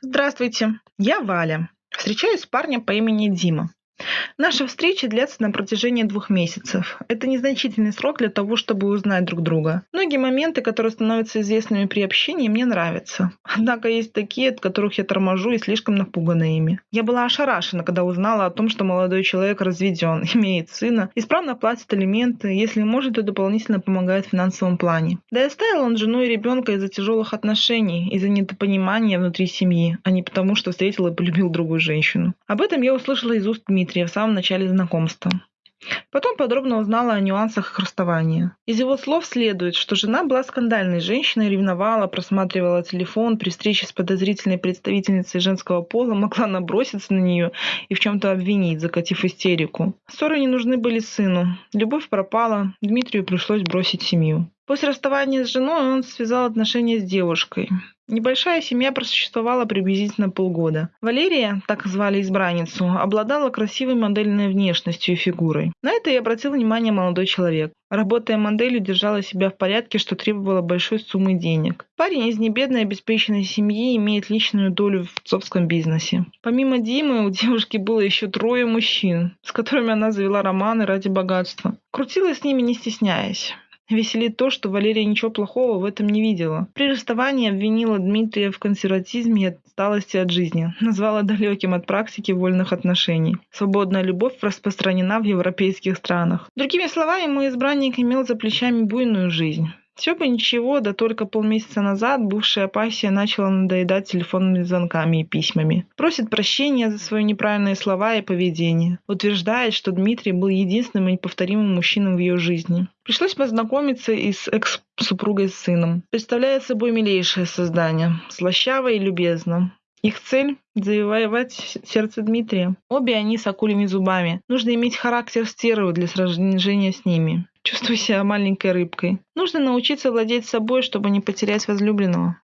Здравствуйте, я Валя. Встречаюсь с парнем по имени Дима. Наша встреча длится на протяжении двух месяцев. Это незначительный срок для того, чтобы узнать друг друга. Многие моменты, которые становятся известными при общении, мне нравятся. Однако есть такие, от которых я торможу и слишком напугана ими. Я была ошарашена, когда узнала о том, что молодой человек разведен, имеет сына, исправно платит алименты, если может, то дополнительно помогает в финансовом плане. Да и оставил он жену и ребенка из-за тяжелых отношений, из-за недопонимания внутри семьи, а не потому, что встретил и полюбил другую женщину. Об этом я услышала из уст Дмитрия Дмитрия в самом начале знакомства. Потом подробно узнала о нюансах их расставания. Из его слов следует, что жена была скандальной женщиной, ревновала, просматривала телефон, при встрече с подозрительной представительницей женского пола могла наброситься на нее и в чем-то обвинить, закатив истерику. Ссоры не нужны были сыну. Любовь пропала, Дмитрию пришлось бросить семью. После расставания с женой он связал отношения с девушкой. Небольшая семья просуществовала приблизительно полгода. Валерия, так звали избранницу, обладала красивой модельной внешностью и фигурой. На это и обратил внимание молодой человек. Работая моделью, держала себя в порядке, что требовало большой суммы денег. Парень из небедной обеспеченной семьи имеет личную долю в отцовском бизнесе. Помимо Димы, у девушки было еще трое мужчин, с которыми она завела романы ради богатства. Крутила с ними не стесняясь. Веселит то, что Валерия ничего плохого в этом не видела. При расставании обвинила Дмитрия в консерватизме и отсталости от жизни. Назвала далеким от практики вольных отношений. Свободная любовь распространена в европейских странах. Другими словами, мой избранник имел за плечами буйную жизнь. Все бы ничего, да только полмесяца назад бывшая пассия начала надоедать телефонными звонками и письмами. Просит прощения за свои неправильные слова и поведение. Утверждает, что Дмитрий был единственным и неповторимым мужчиной в ее жизни. Пришлось познакомиться и с экс-супругой с сыном. Представляет собой милейшее создание. Слащаво и любезно. Их цель – завоевать сердце Дмитрия. Обе они с акулими зубами. Нужно иметь характер стервы для сражения с ними. Чувствую себя маленькой рыбкой. Нужно научиться владеть собой, чтобы не потерять возлюбленного.